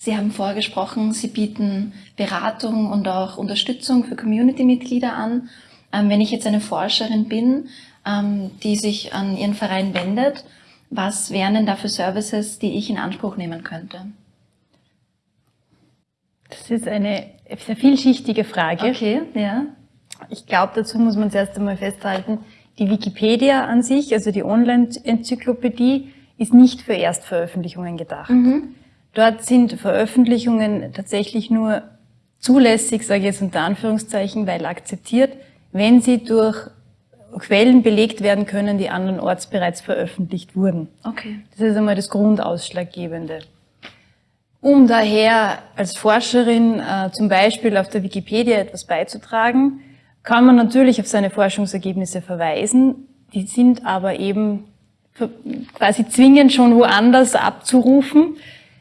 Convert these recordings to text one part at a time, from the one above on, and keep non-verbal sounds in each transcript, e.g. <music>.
Sie haben vorgesprochen, Sie bieten Beratung und auch Unterstützung für Community-Mitglieder an. Ähm, wenn ich jetzt eine Forscherin bin, ähm, die sich an Ihren Verein wendet, was wären denn da für Services, die ich in Anspruch nehmen könnte? Das ist eine sehr vielschichtige Frage. Okay, ja. Ich glaube, dazu muss man zuerst einmal festhalten, die Wikipedia an sich, also die Online-Enzyklopädie, ist nicht für Erstveröffentlichungen gedacht. Mhm. Dort sind Veröffentlichungen tatsächlich nur zulässig, sage ich jetzt unter Anführungszeichen, weil akzeptiert, wenn sie durch Quellen belegt werden können, die andernorts bereits veröffentlicht wurden. Okay. Das ist einmal das Grundausschlaggebende. Um daher als Forscherin äh, zum Beispiel auf der Wikipedia etwas beizutragen, kann man natürlich auf seine Forschungsergebnisse verweisen. Die sind aber eben quasi zwingend schon woanders abzurufen.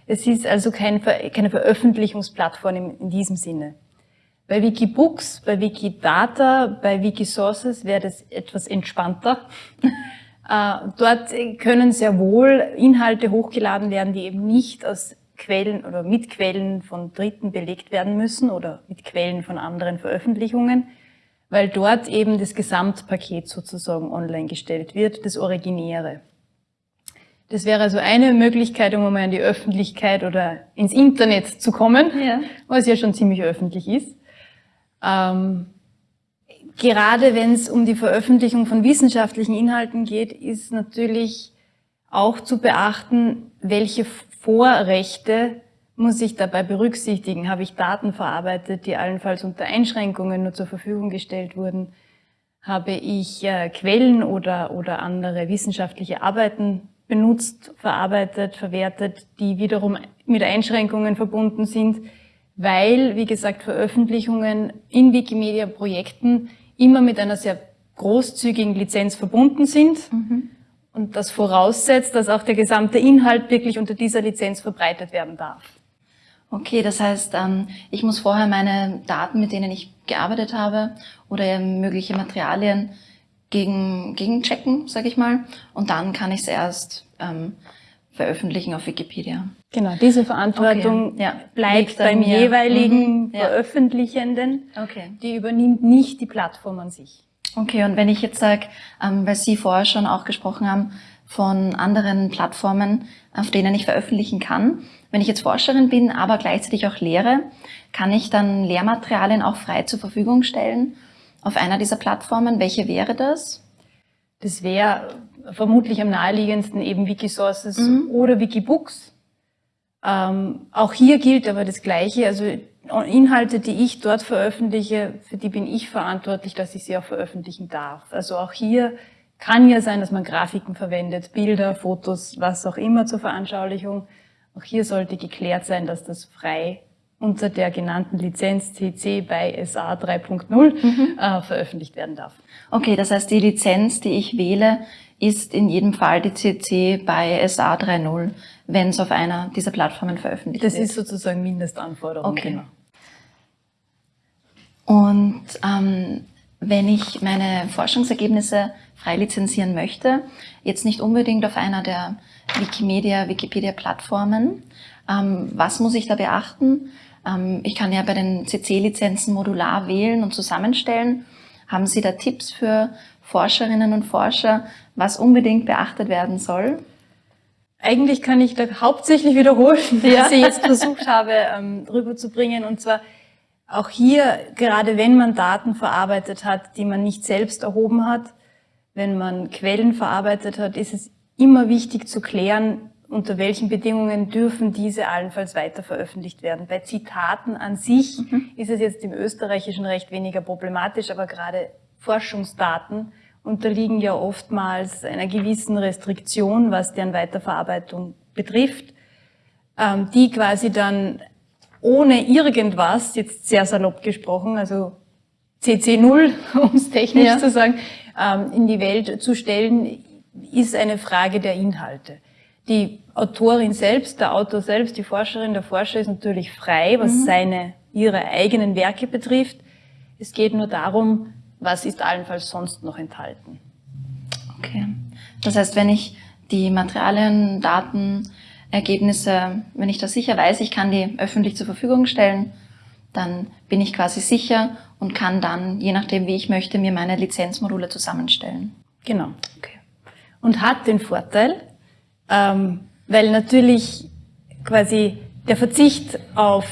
Es ist also kein, keine Veröffentlichungsplattform in, diesem Sinne. Bei Wikibooks, bei Wikidata, bei Wikisources wäre das etwas entspannter. <laughs> Äh, dort können sehr wohl Inhalte hochgeladen werden, die eben nicht aus Quellen oder mit Quellen von Dritten belegt werden müssen oder mit Quellen von anderen Veröffentlichungen, weil dort eben das Gesamtpaket sozusagen online gestellt wird, das Originäre. Das wäre also eine Möglichkeit, um mal in die Öffentlichkeit oder ins Internet zu kommen, ja. was ja schon ziemlich öffentlich ist. Ähm, gerade wenn es um die Veröffentlichung von wissenschaftlichen Inhalten geht, ist natürlich auch zu beachten, welche Vorrechte muss ich dabei berücksichtigen. Habe ich Daten verarbeitet, die allenfalls unter Einschränkungen nur zur Verfügung gestellt wurden? Habe ich äh, Quellen oder, oder andere wissenschaftliche Arbeiten benutzt, verarbeitet, verwertet, die wiederum mit Einschränkungen verbunden sind, weil, wie gesagt, Veröffentlichungen in Wikimedia-Projekten immer mit einer sehr großzügigen Lizenz verbunden sind. Mhm. Und das voraussetzt, dass auch der gesamte Inhalt wirklich unter dieser Lizenz verbreitet werden darf. Okay, das heißt, ähm, ich muss vorher meine Daten, mit denen ich gearbeitet habe oder mögliche Materialien gegen, gegen checken, sage ich mal. Und dann kann ich es erst ähm, veröffentlichen auf Wikipedia. Genau, diese Verantwortung okay. ja, bleibt beim mir. jeweiligen mhm. ja. Veröffentlichenden. Okay. Die übernimmt nicht die Plattform an sich. Okay, und wenn ich jetzt sage, ähm, weil Sie vorher schon auch gesprochen haben, von anderen Plattformen, auf denen ich veröffentlichen kann. Wenn ich jetzt Forscherin bin, aber gleichzeitig auch lehre, kann ich dann Lehrmaterialien auch frei zur Verfügung stellen auf einer dieser Plattformen. Welche wäre das? Das wäre vermutlich am naheliegendsten eben Wikisources mhm. oder Wikibooks. Ähm, auch hier gilt aber das Gleiche. Also Inhalte, die ich dort veröffentliche, für die bin ich verantwortlich, dass ich sie auch veröffentlichen darf. Also auch hier kann ja sein, dass man Grafiken verwendet, Bilder, Fotos, was auch immer zur Veranschaulichung. Auch hier sollte geklärt sein, dass das frei unter der genannten Lizenz CC bei SA 3.0 mhm. äh, veröffentlicht werden darf. Okay, das heißt, die Lizenz, die ich wähle, ist in jedem Fall die CC bei SA 3.0, wenn es auf einer dieser Plattformen veröffentlicht das wird. Das ist sozusagen Mindestanforderung. Okay. Genau. Und ähm, wenn ich meine Forschungsergebnisse frei lizenzieren möchte, jetzt nicht unbedingt auf einer der Wikimedia, Wikipedia-Plattformen, ähm, was muss ich da beachten? Ähm, ich kann ja bei den CC-Lizenzen modular wählen und zusammenstellen. Haben Sie da Tipps für Forscherinnen und Forscher, was unbedingt beachtet werden soll? Eigentlich kann ich da hauptsächlich wiederholen, <laughs> ja. was ich jetzt versucht habe ähm, rüberzubringen. Und zwar auch hier, gerade wenn man Daten verarbeitet hat, die man nicht selbst erhoben hat, wenn man Quellen verarbeitet hat, ist es immer wichtig zu klären, unter welchen Bedingungen dürfen diese allenfalls weiter veröffentlicht werden. Bei Zitaten an sich mhm. ist es jetzt im österreichischen Recht weniger problematisch, aber gerade Forschungsdaten unterliegen ja oftmals einer gewissen Restriktion, was deren Weiterverarbeitung betrifft, ähm, die quasi dann ohne irgendwas, jetzt sehr salopp gesprochen, also CC0, um es technisch ja. zu sagen, ähm, in die Welt zu stellen, ist eine Frage der Inhalte. Die Autorin selbst, der Autor selbst, die Forscherin, der Forscher ist natürlich frei, was mhm. seine, ihre eigenen Werke betrifft. Es geht nur darum, was ist allenfalls sonst noch enthalten. Okay. Das heißt, wenn ich die Materialien, Daten Ergebnisse, wenn ich da sicher weiß, ich kann die öffentlich zur Verfügung stellen, dann bin ich quasi sicher und kann dann, je nachdem wie ich möchte, mir meine Lizenzmodule zusammenstellen. Genau. Okay. Und hat den Vorteil, ähm, weil natürlich quasi der Verzicht auf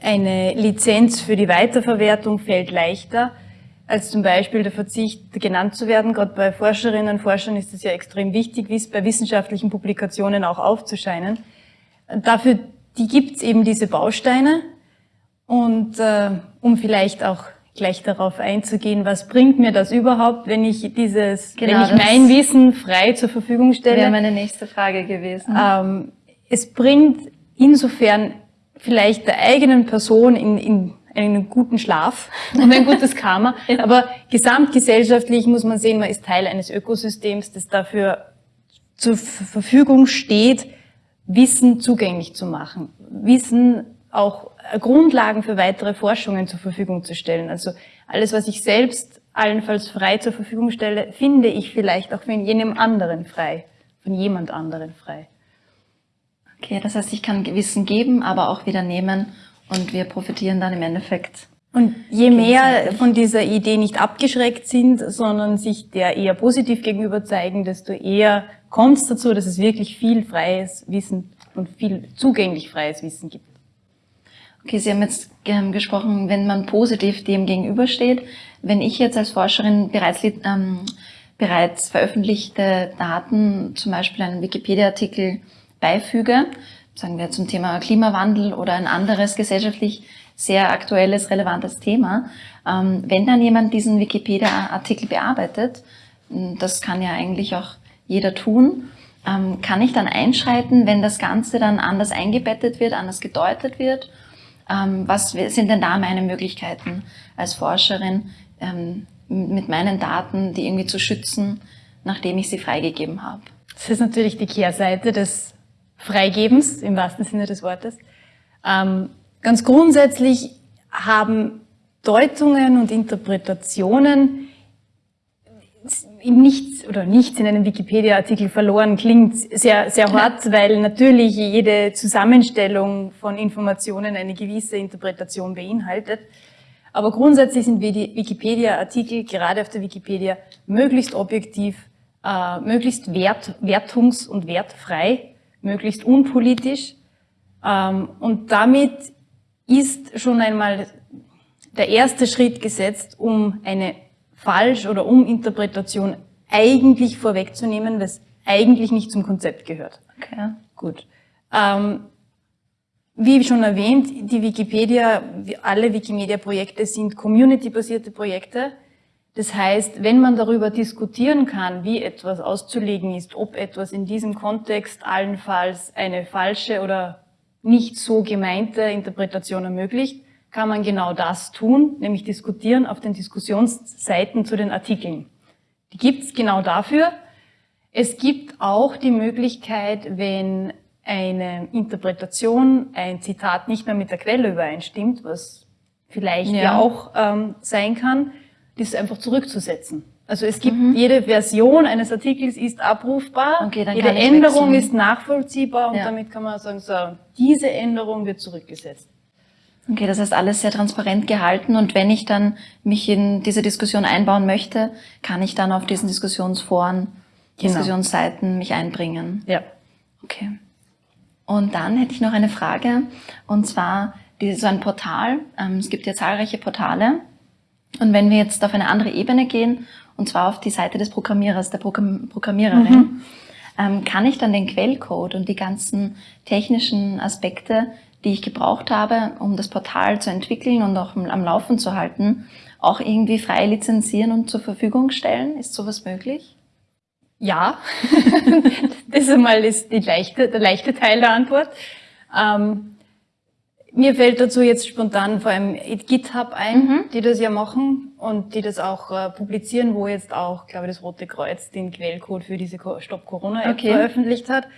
eine Lizenz für die Weiterverwertung fällt leichter, als zum Beispiel der Verzicht genannt zu werden. Gerade bei Forscherinnen und Forschern ist es ja extrem wichtig, wie es bei wissenschaftlichen Publikationen auch aufzuscheinen. Dafür, die gibt es eben diese Bausteine. Und äh, um vielleicht auch gleich darauf einzugehen, was bringt mir das überhaupt, wenn ich dieses, genau, wenn ich mein Wissen frei zur Verfügung stelle? Wäre meine nächste Frage gewesen. Ähm, es bringt insofern vielleicht der eigenen Person in, in einen guten Schlaf <laughs> und ein gutes Karma. Aber gesamtgesellschaftlich muss man sehen, man ist Teil eines Ökosystems, das dafür zur Verfügung steht, Wissen zugänglich zu machen. Wissen auch Grundlagen für weitere Forschungen zur Verfügung zu stellen. Also alles, was ich selbst allenfalls frei zur Verfügung stelle, finde ich vielleicht auch von jenem anderen frei, von jemand anderen frei. Okay, das heißt, ich kann Wissen geben, aber auch wieder nehmen und wir profitieren dann im Endeffekt. Und je mehr von dieser Idee nicht abgeschreckt sind, sondern sich der eher positiv gegenüber zeigen, desto eher kommt es dazu, dass es wirklich viel freies Wissen und viel zugänglich freies Wissen gibt. Okay, Sie haben jetzt ähm, gesprochen, wenn man positiv dem gegenübersteht. Wenn ich jetzt als Forscherin bereits, ähm, bereits veröffentlichte Daten, zum Beispiel einen Wikipedia-Artikel beifüge, sagen wir zum Thema Klimawandel oder ein anderes gesellschaftlich sehr aktuelles, relevantes Thema, ähm, wenn dann jemand diesen Wikipedia-Artikel bearbeitet, das kann ja eigentlich auch jeder tun, ähm, kann ich dann einschreiten, wenn das Ganze dann anders eingebettet wird, anders gedeutet wird was sind denn da meine Möglichkeiten als Forscherin, ähm, mit meinen Daten, die irgendwie zu schützen, nachdem ich sie freigegeben habe? Das ist natürlich die Kehrseite des Freigebens im wahrsten Sinne des Wortes. Ähm, ganz grundsätzlich haben Deutungen und Interpretationen nichts oder nichts in einem Wikipedia-Artikel verloren klingt sehr, sehr hart, weil natürlich jede Zusammenstellung von Informationen eine gewisse Interpretation beinhaltet. Aber grundsätzlich sind Wikipedia-Artikel gerade auf der Wikipedia möglichst objektiv, äh, möglichst wert, wertungs- und wertfrei, möglichst unpolitisch. Ähm, und damit ist schon einmal der erste Schritt gesetzt, um eine Falsch- oder Uminterpretation eigentlich vorwegzunehmen, was eigentlich nicht zum Konzept gehört. Okay. Gut. Ähm, wie schon erwähnt, die Wikipedia, alle Wikimedia-Projekte sind community-basierte Projekte. Das heißt, wenn man darüber diskutieren kann, wie etwas auszulegen ist, ob etwas in diesem Kontext allenfalls eine falsche oder nicht so gemeinte Interpretation ermöglicht, kann man genau das tun, nämlich diskutieren auf den Diskussionsseiten zu den Artikeln. Die gibt es genau dafür. Es gibt auch die Möglichkeit, wenn eine Interpretation, ein Zitat nicht mehr mit der Quelle übereinstimmt, was vielleicht ja, ja auch ähm, sein kann, das einfach zurückzusetzen. Also es gibt mhm. jede Version eines Artikels ist abrufbar, okay, jede Änderung ist nachvollziehbar und ja. damit kann man sagen, so, diese Änderung wird zurückgesetzt. Okay, das heißt alles sehr transparent gehalten und wenn ich dann mich in diese Diskussion einbauen möchte, kann ich dann auf diesen Diskussionsforen, genau. Diskussionsseiten mich einbringen. Ja. Okay. Und dann hätte ich noch eine Frage und zwar so ein Portal. Ähm, es gibt ja zahlreiche Portale und wenn wir jetzt auf eine andere Ebene gehen und zwar auf die Seite des Programmierers, der Programmiererin, mhm. Ähm, kann ich dann den Quellcode und die ganzen technischen Aspekte die ich gebraucht habe, um das Portal zu entwickeln und auch am Laufen zu halten, auch irgendwie frei lizenzieren und zur Verfügung stellen? Ist sowas möglich? Ja, <laughs> das einmal ist die leichte, der leichte Teil der Antwort. Ähm, mir fällt dazu jetzt spontan vor allem GitHub ein, mhm. die das ja machen und die das auch äh, publizieren, wo jetzt auch, glaube ich, das Rote Kreuz den Quellcode für diese Stop Corona App okay. veröffentlicht hat.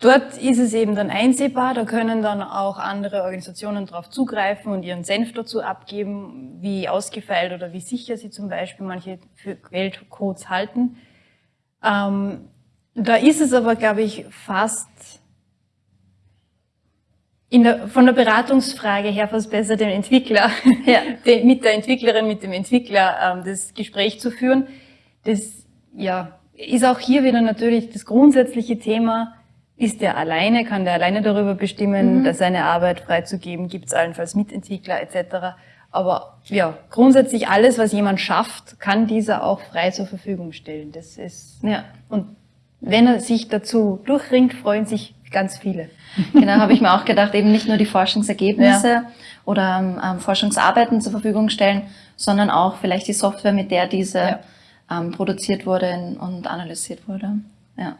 Dort ist es eben dann einsehbar, da können dann auch andere Organisationen darauf zugreifen und ihren Senf dazu abgeben, wie ausgefeilt oder wie sicher sie zum Beispiel manche für Quellcodes halten. Ähm, da ist es aber, glaube ich, fast der, von der Beratungsfrage her fast besser dem Entwickler, ja. <laughs> den, mit der Entwicklerin, mit dem Entwickler ähm, das Gespräch zu führen. Das ja, ist auch hier wieder natürlich das grundsätzliche Thema, ist der alleine, kann der alleine darüber bestimmen, mhm. seine Arbeit freizugeben, gibt es allenfalls Mitentwickler etc. Aber ja, grundsätzlich alles, was jemand schafft, kann dieser auch frei zur Verfügung stellen. Das ist ja. und wenn er sich dazu durchringt, freuen sich ganz viele. <laughs> Genau, habe ich mir auch gedacht, eben nicht nur die Forschungsergebnisse ja. oder ähm, Forschungsarbeiten zur Verfügung stellen, sondern auch vielleicht die Software, mit der diese ja. ähm, produziert wurde und analysiert wurde. Ja.